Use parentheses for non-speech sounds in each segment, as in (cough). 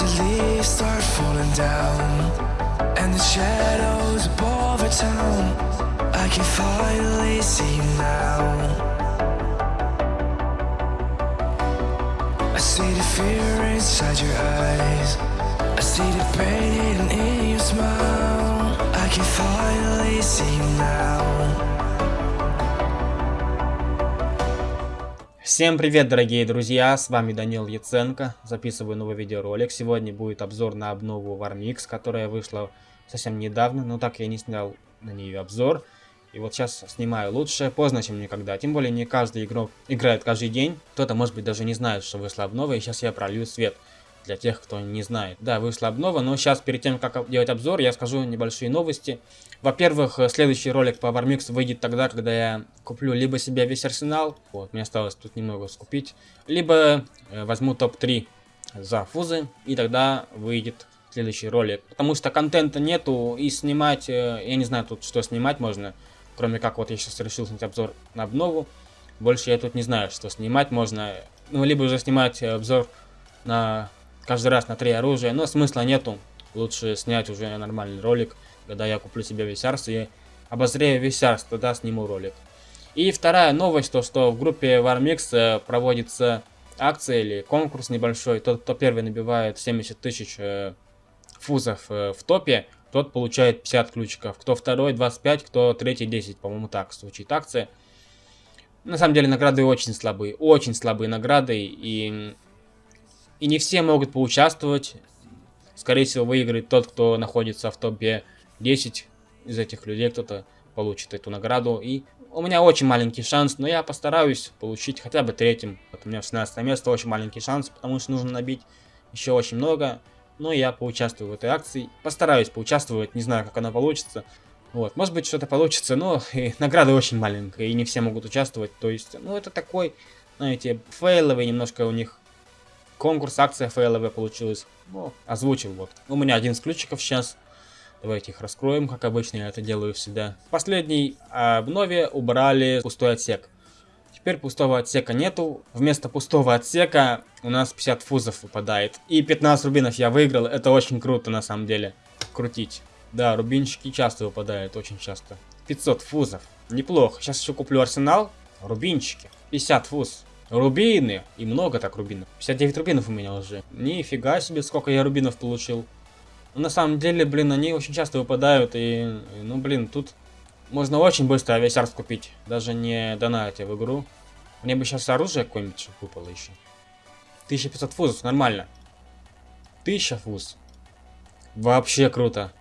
The leaves start falling down And the shadows above our town I can finally see you now. I see the fear inside your eyes. I see the pain hidden in your smile. I can finally see you now Всем привет, дорогие друзья, с вами Данил Яценко, записываю новый видеоролик. Сегодня будет обзор на обнову Warmix, которая вышла совсем недавно, но так я не снял на нее обзор. И вот сейчас снимаю лучше, поздно, чем никогда. Тем более не каждый игрок играет каждый день. Кто-то, может быть, даже не знает, что вышла обнова, и сейчас я пролью свет для тех, кто не знает. Да, вышла обнова, но сейчас перед тем, как делать обзор, я скажу небольшие новости. Во-первых, следующий ролик по Warmix выйдет тогда, когда я куплю либо себе весь арсенал, вот, мне осталось тут немного скупить, либо э, возьму топ-3 за фузы, и тогда выйдет следующий ролик. Потому что контента нету, и снимать, э, я не знаю тут, что снимать можно, кроме как вот я сейчас решил снять обзор на обнову. Больше я тут не знаю, что снимать можно. Ну, либо уже снимать э, обзор на каждый раз на три оружия, но смысла нету. Лучше снять уже нормальный ролик, когда я куплю себе весь арс и обозрею весь арс, тогда сниму ролик. И вторая новость, то что в группе Warmix э, проводится акция или конкурс небольшой. Тот, кто первый набивает 70 тысяч э, фузов э, в топе, тот получает 50 ключиков. Кто второй 25, кто третий 10, по-моему так звучит акция. На самом деле награды очень слабые, очень слабые награды и и не все могут поучаствовать. Скорее всего, выиграет тот, кто находится в топе 10 из этих людей. Кто-то получит эту награду. И у меня очень маленький шанс, но я постараюсь получить хотя бы третьим. Вот у меня 16 место, очень маленький шанс, потому что нужно набить еще очень много. Но я поучаствую в этой акции. Постараюсь поучаствовать, не знаю, как она получится. Вот, может быть, что-то получится, но (laughs) и награда очень маленькая, и не все могут участвовать. То есть, ну, это такой, знаете, фейловый немножко у них конкурс, акция ФЛВ получилась. Ну, озвучил вот. У меня один из ключиков сейчас. Давайте их раскроем, как обычно я это делаю всегда. В последней обнове убрали пустой отсек. Теперь пустого отсека нету. Вместо пустого отсека у нас 50 фузов выпадает. И 15 рубинов я выиграл. Это очень круто на самом деле. Крутить. Да, рубинчики часто выпадают, очень часто. 500 фузов. Неплохо. Сейчас еще куплю арсенал. Рубинчики. 50 фуз. Рубины. И много так рубинов. 59 рубинов у меня уже. Нифига себе, сколько я рубинов получил. На самом деле, блин, они очень часто выпадают. И, ну, блин, тут можно очень быстро авиасярс купить. Даже не донатя в игру. Мне бы сейчас оружие какое-нибудь выпало еще. 1500 фузов, нормально. 1000 фуз. Вообще круто.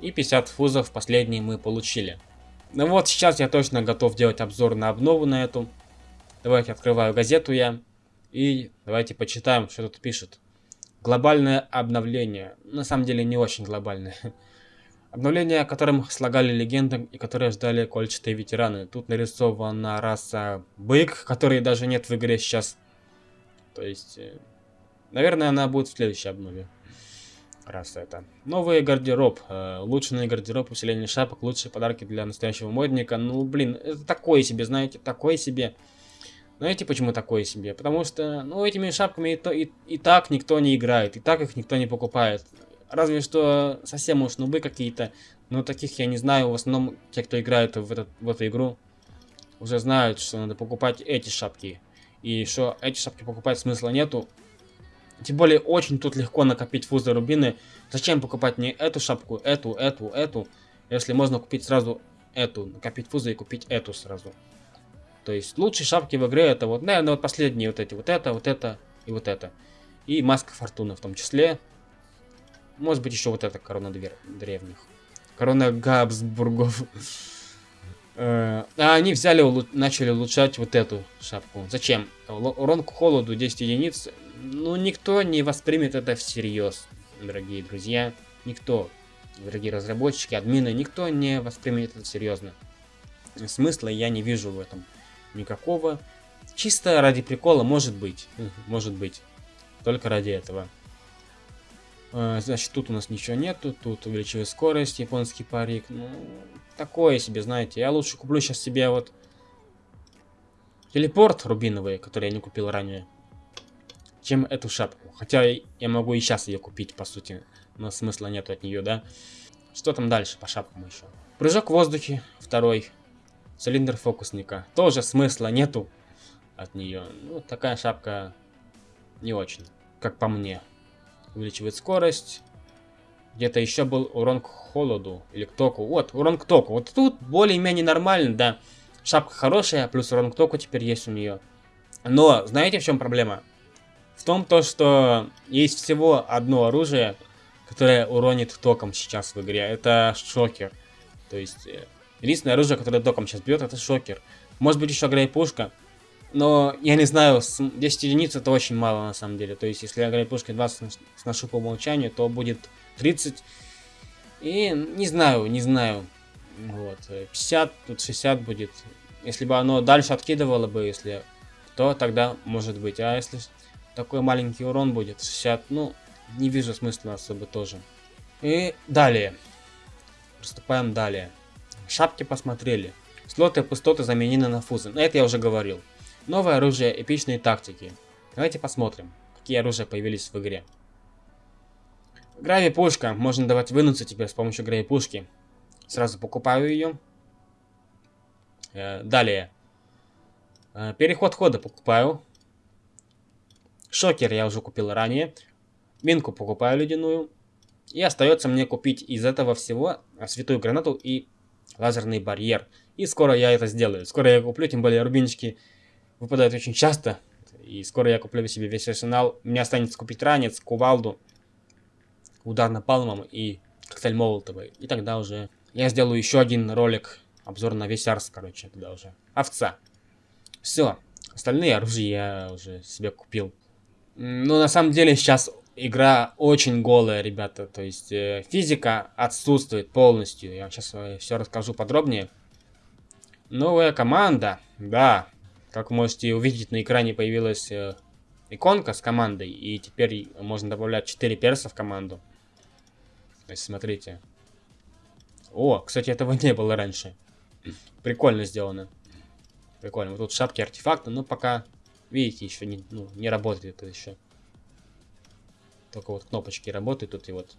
И 50 фузов последний мы получили. Ну вот, сейчас я точно готов делать обзор на обнову на эту. Давайте открываю газету я. И давайте почитаем, что тут пишет. Глобальное обновление. На самом деле не очень глобальное. (laughs) Обновление, о котором слагали легенды и которые ждали кольчатые ветераны. Тут нарисована раса бык, которой даже нет в игре сейчас. То есть, э, наверное, она будет в следующей обнове. Раз это. Новый гардероб. Э, улучшенный гардероб, усиление шапок, лучшие подарки для настоящего модника. Ну, блин, это такое себе, знаете, такое себе. Знаете, почему такое себе? Потому что, ну, этими шапками и, то, и, и так никто не играет, и так их никто не покупает. Разве что совсем уж нубы какие-то, но таких я не знаю. В основном те, кто играет в, этот, в эту игру, уже знают, что надо покупать эти шапки. И что эти шапки покупать смысла нету. Тем более, очень тут легко накопить фузы рубины. Зачем покупать не эту шапку, эту, эту, эту, если можно купить сразу эту, накопить фузы и купить эту сразу. То есть лучшие шапки в игре это вот, наверное, вот последние вот эти, вот это, вот это и вот это. И маска фортуны в том числе. Может быть еще вот эта корона древних. Корона Габсбургов. (laughs) Э, а они взяли, начали улучшать вот эту шапку. Зачем? Урон к холоду 10 единиц. Ну, никто не воспримет это всерьез, дорогие друзья. Никто. Дорогие разработчики, админы, никто не воспримет это серьезно. Смысла я не вижу в этом никакого. Чисто ради прикола, может быть. Может быть. Только ради этого. А, значит, тут у нас ничего нету. Тут увеличиваю скорость, японский парик. Ну, такое себе, знаете. Я лучше куплю сейчас себе вот телепорт рубиновый, который я не купил ранее. чем эту шапку. Хотя я могу и сейчас ее купить, по сути. Но смысла нет от нее, да? Что там дальше по шапкам еще? Прыжок в воздухе, второй. Цилиндр фокусника. Тоже смысла нету от нее. Ну, такая шапка не очень, как по мне. Увеличивает скорость. Где-то еще был урон к холоду или к току. Вот, урон к току. Вот тут более-менее нормально, да. Шапка хорошая, плюс урон к току теперь есть у нее. Но, знаете, в чем проблема? В том, то, что есть всего одно оружие, которое уронит током сейчас в игре. Это шокер. То есть, э, единственное оружие, которое током сейчас бьет, это шокер. Может быть, еще грейпушка. Но, я не знаю, 10 единиц это очень мало на самом деле. То есть, если я грейпушкой 20 сношу по умолчанию, то будет 30. И не знаю, не знаю. Вот, 50, тут 60 будет. Если бы оно дальше откидывало бы, если то тогда может быть. А если такой маленький урон будет, 60, ну, не вижу смысла особо тоже. И далее. Приступаем далее. Шапки посмотрели. Слоты пустоты заменены на фузы. Это я уже говорил. Новое оружие, эпичные тактики. Давайте посмотрим, какие оружия появились в игре. Грави пушка. Можно давать вынуться теперь с помощью грави пушки. Сразу покупаю ее. Э, далее. Э, переход хода покупаю. Шокер я уже купил ранее. Минку покупаю ледяную. И остается мне купить из этого всего святую гранату и лазерный барьер. И скоро я это сделаю. Скоро я куплю, тем более рубинчики выпадают очень часто. И скоро я куплю себе весь арсенал. Мне останется купить ранец, кувалду, удар напалмом и коктейль молотовый. И тогда уже я сделаю еще один ролик, обзор на весь арс, короче, тогда уже. Овца. Все. Остальные оружия я уже себе купил. Ну, на самом деле, сейчас игра очень голая, ребята. То есть, э, физика отсутствует полностью. Я сейчас э, все расскажу подробнее. Новая команда. Да. Как вы можете увидеть, на экране появилась э, иконка с командой. И теперь можно добавлять 4 перса в команду. То есть, смотрите. О, кстати, этого (laughs) не было раньше. Прикольно сделано. Прикольно. Вот тут шапки артефакта, но пока, видите, еще не, ну, не работает это еще. Только вот кнопочки работают тут и вот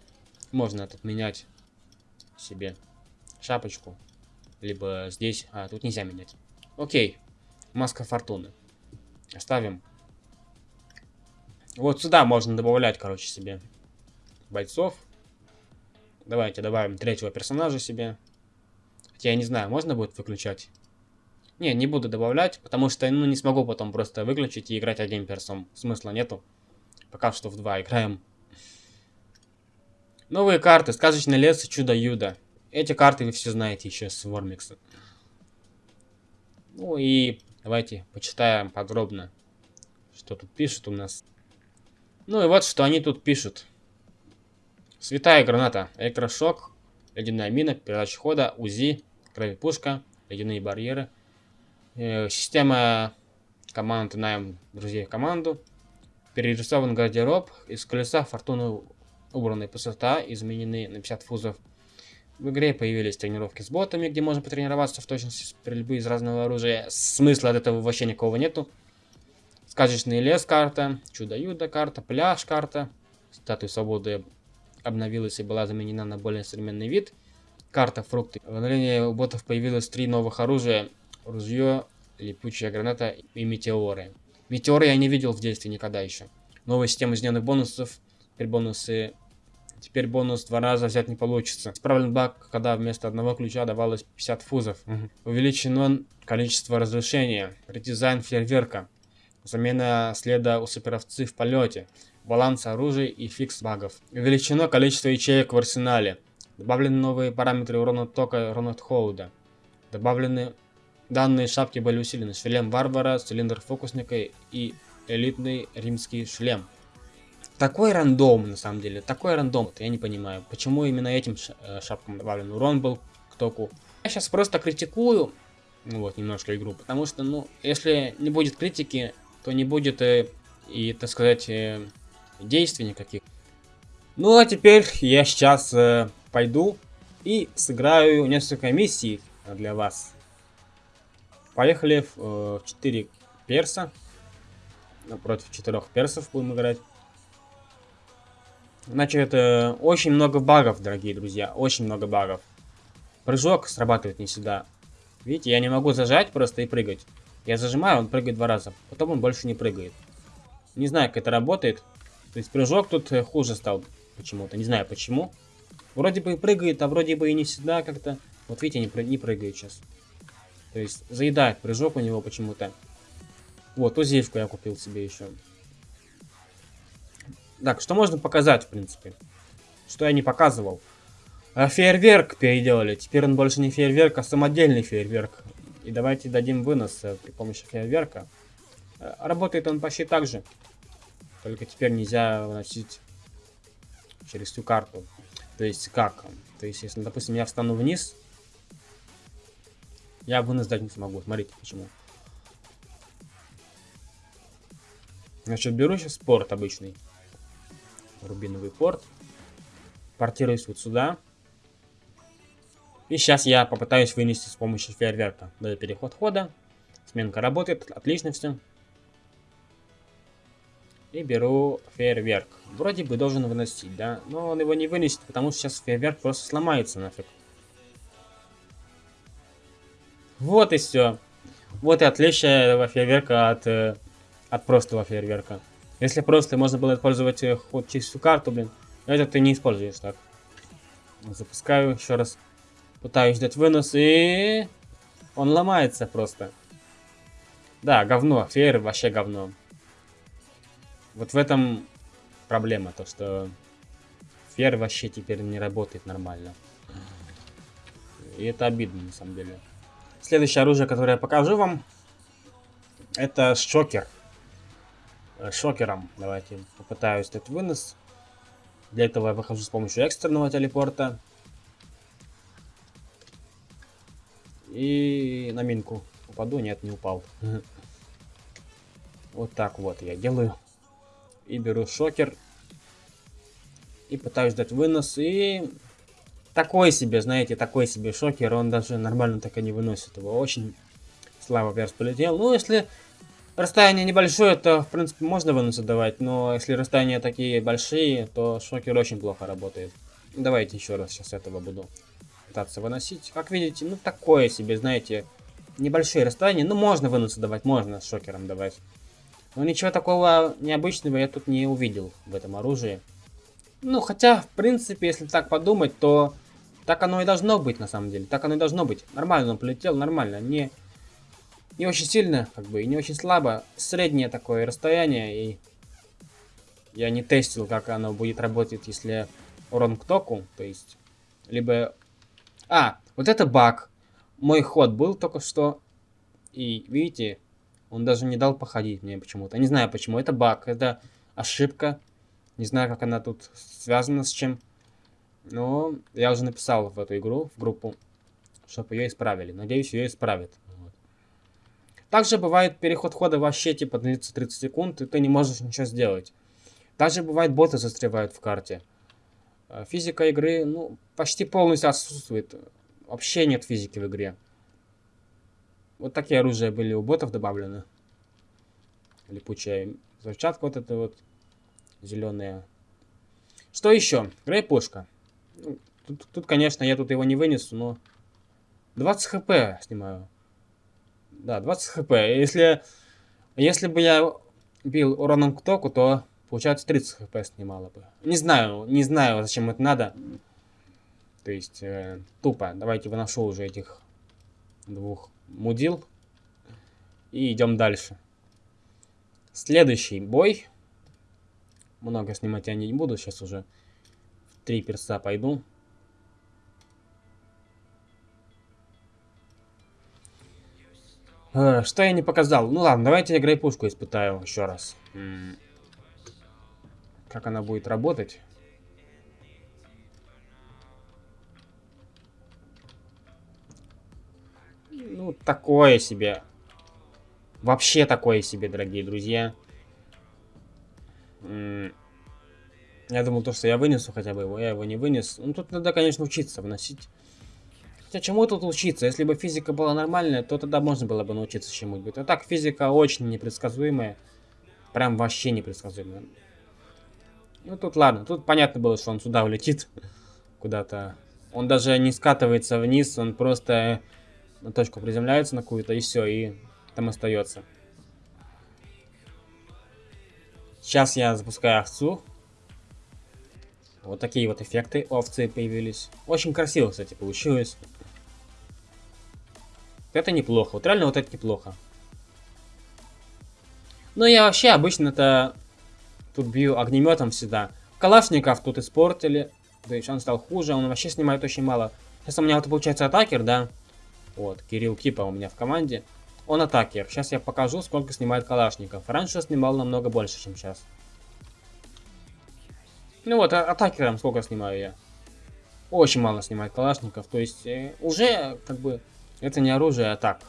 можно этот менять себе шапочку. Либо здесь. А, тут нельзя менять. Окей. Маска фортуны. Оставим. Вот сюда можно добавлять, короче, себе бойцов. Давайте добавим третьего персонажа себе. Хотя я не знаю, можно будет выключать? Не, не буду добавлять, потому что ну, не смогу потом просто выключить и играть одним персом. Смысла нету. Пока что в два играем. Новые карты. Сказочный лес и чудо-юдо. Эти карты вы все знаете еще с Вормикса. Ну и давайте почитаем подробно, что тут пишут у нас. Ну и вот, что они тут пишут. Святая граната, электрошок, ледяная мина, передача хода, УЗИ, кровепушка, ледяные барьеры. Э, система команд найм друзей команду. Перерисован гардероб. Из колеса фортуны убранная пустота, изменены на 50 фузов. В игре появились тренировки с ботами, где можно потренироваться в точности стрельбы из разного оружия. Смысла от этого вообще никакого нету. Сказочный лес карта, чудо-юдо карта, пляж карта, статуя свободы обновилась и была заменена на более современный вид. Карта фрукты. В обновлении у ботов появилось три новых оружия. Ружье, липучая граната и метеоры. Метеоры я не видел в действии никогда еще. Новая система измененных бонусов. Теперь бонусы... Теперь бонус два раза взять не получится. Исправлен баг, когда вместо одного ключа давалось 50 фузов. Угу. Увеличено количество разрушения. Редизайн фейерверка. Замена следа у суперовцы в полете баланс оружия и фикс багов. Увеличено количество ячеек в арсенале. Добавлены новые параметры урона тока и урона от холода. Добавлены данные шапки были усилены. Шлем варвара, цилиндр фокусника и элитный римский шлем. Такой рандом, на самом деле, такой рандом. Я не понимаю, почему именно этим э, шапкам добавлен урон был к току. Я сейчас просто критикую, ну вот, немножко игру, потому что, ну, если не будет критики, то не будет э, и, так сказать, э, действий никаких. Ну а теперь я сейчас э, пойду и сыграю несколько миссий для вас. Поехали в э, 4 перса. против четырех персов будем играть. Значит, э, очень много багов, дорогие друзья, очень много багов. Прыжок срабатывает не всегда. Видите, я не могу зажать просто и прыгать. Я зажимаю, он прыгает два раза, потом он больше не прыгает. Не знаю, как это работает. То есть прыжок тут э, хуже стал почему-то, не знаю почему. Вроде бы и прыгает, а вроде бы и не всегда как-то. Вот видите, не, не прыгает сейчас. То есть заедает прыжок у него почему-то. Вот, узивку я купил себе еще. Так, что можно показать, в принципе? Что я не показывал? А фейерверк переделали. Теперь он больше не фейерверк, а самодельный фейерверк. И давайте дадим вынос э, при помощи фейерверка. Э, работает он почти так же. Только теперь нельзя выносить через всю карту. То есть как? То есть, если, допустим, я встану вниз, я вынос дать не смогу. Смотрите, почему. Значит, беру сейчас порт обычный. Рубиновый порт. Портируюсь вот сюда. И сейчас я попытаюсь вынести с помощью фейерверка. Даю переход хода. Сменка работает. Отлично все. И беру фейерверк. Вроде бы должен выносить, да? Но он его не вынесет, потому что сейчас фейерверк просто сломается нафиг. Вот и все. Вот и отличие этого фейерверка от, э, от простого фейерверка. Если просто можно было использовать э, ход через всю карту, блин, это ты не используешь так. Запускаю еще раз. Пытаюсь дать вынос и... Он ломается просто. Да, говно. Фейер вообще говно. Вот в этом проблема, то что фейер вообще теперь не работает нормально. И это обидно на самом деле. Следующее оружие, которое я покажу вам, это шокер. Э, шокером давайте попытаюсь дать вынос. Для этого я выхожу с помощью экстренного телепорта. И на минку упаду. Нет, не упал. (laughs) Вот так вот я делаю. И беру шокер. И пытаюсь дать вынос. И такой себе, знаете, такой себе шокер. Он даже нормально так и не выносит его. Очень слабо перс полетел. Ну, если расстояние небольшое, то, в принципе, можно вынос давать. Но если расстояния такие большие, то шокер очень плохо работает. Давайте еще раз сейчас этого буду пытаться выносить. Как видите, ну, такое себе, знаете, небольшие расстояния. Ну, можно выносы давать, можно с шокером давать. Но ничего такого необычного я тут не увидел в этом оружии. Ну, хотя, в принципе, если так подумать, то так оно и должно быть, на самом деле. Так оно и должно быть. Нормально он полетел, нормально. Не, не очень сильно, как бы, и не очень слабо. Среднее такое расстояние. И я не тестил, как оно будет работать, если урон к току. То есть, либо... А, вот это баг. Мой ход был только что. И, видите, он даже не дал походить мне почему-то. Не знаю почему. Это баг, это ошибка. Не знаю, как она тут связана с чем. Но я уже написал в эту игру, в группу, чтобы ее исправили. Надеюсь, ее исправят. Вот. Также бывает переход хода вообще типа длится 30 секунд, и ты не можешь ничего сделать. Также бывает боты застревают в карте. А физика игры, ну, почти полностью отсутствует. Вообще нет физики в игре. Вот такие оружия были у ботов добавлены. Липучая взрывчатка вот эта вот. Зеленая. Что еще? Грей-пушка. Тут, тут, конечно, я тут его не вынесу, но... 20 хп снимаю. Да, 20 хп. Если, если бы я бил уроном к току, то, получается, 30 хп снимало бы. Не знаю, не знаю, зачем это надо. То есть, э, тупо. Давайте выношу уже этих двух мудил. И идем дальше. Следующий бой. Много снимать я не буду, сейчас уже три перса пойду. Э, что я не показал? Ну ладно, давайте я грейпушку испытаю еще раз. Как она будет работать? Ну, такое себе. Вообще такое себе, дорогие друзья. Я думал, то, что я вынесу хотя бы его, я его не вынес. Ну, тут надо, конечно, учиться выносить. Хотя чему тут учиться? Если бы физика была нормальная, то тогда можно было бы научиться чему-нибудь. А так, физика очень непредсказуемая. прям вообще непредсказуемо. Ну, тут ладно, тут понятно было, что он сюда улетит (laughs) куда-то. Он даже не скатывается вниз, он просто на точку приземляется на какую-то, и все, и там остается. Сейчас я запускаю овцу. Вот такие вот эффекты овцы появились. Очень красиво, кстати, получилось. Это неплохо. Вот реально вот это неплохо. Но я вообще обычно-то тут бью огнеметом всегда. Калашников тут испортили. То есть он стал хуже, он вообще снимает очень мало. Сейчас у меня вот получается атакер, да? Вот, Кирилл Кипа у меня в команде. Он атакер. Сейчас я покажу, сколько снимает калашников. Раньше снимал намного больше, чем сейчас. Ну вот, а атакером сколько снимаю я? Очень мало снимает калашников. То есть, э, уже, как бы, это не оружие, а так.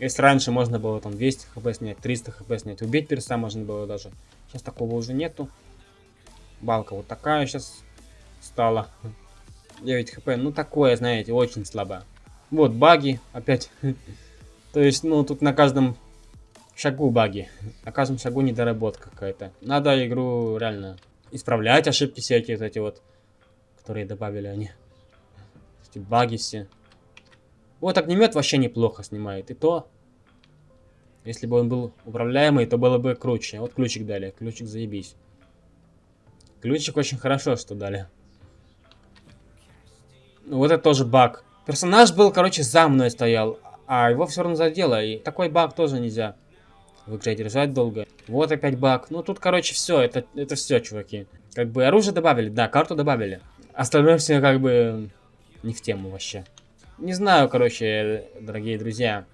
Если раньше можно было там 200 хп снять, 300 хп снять, убить перса можно было даже. Сейчас такого уже нету. Балка вот такая сейчас стала. 9 хп, ну такое, знаете, очень слабо. Вот баги опять. (laughs) То есть, ну тут на каждом шагу баги. На каждом шагу недоработка какая-то. Надо игру реально исправлять, ошибки всякие вот эти вот, которые добавили они. Эти баги все. Вот огнемет вообще неплохо снимает. И то, если бы он был управляемый, то было бы круче. Вот ключик дали. Ключик заебись. Ключик очень хорошо, что дали. Ну, вот это тоже баг. Персонаж был, короче, за мной стоял, а его все равно задело. И такой баг тоже нельзя в игре держать долго. Вот опять баг. Ну, тут, короче, все. Это, это все, чуваки. Как бы оружие добавили, да, карту добавили. Остальное все как бы не в тему вообще. Не знаю, короче, дорогие друзья.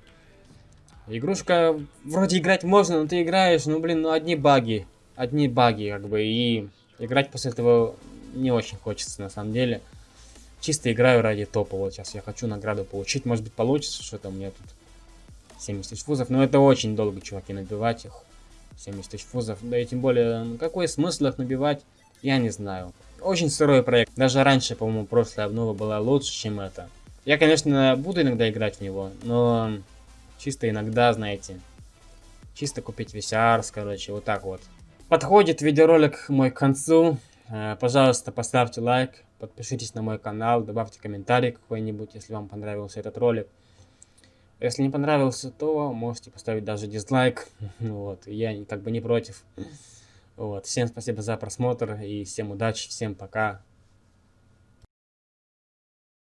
Игрушка, вроде играть можно, но ты играешь, ну, блин, ну, одни баги. Одни баги, как бы, и играть после этого не очень хочется, на самом деле. Чисто играю ради топа, вот сейчас я хочу награду получить, может быть, получится что-то у меня тут. 70 тысяч фузов, но это очень долго, чуваки, набивать их. 70 тысяч фузов, да и тем более, какой смысл их набивать, я не знаю. Очень сырой проект, даже раньше, по-моему, прошлая обнова была лучше, чем это. Я, конечно, буду иногда играть в него, но чисто иногда, знаете, чисто купить VCR, короче, вот так вот. Подходит видеоролик мой к концу. Э, пожалуйста, поставьте лайк, подпишитесь на мой канал, добавьте комментарий какой-нибудь, если вам понравился этот ролик. Если не понравился, то можете поставить даже дизлайк. (laughs) Вот, я как бы не против. Вот, всем спасибо за просмотр и всем удачи, всем пока.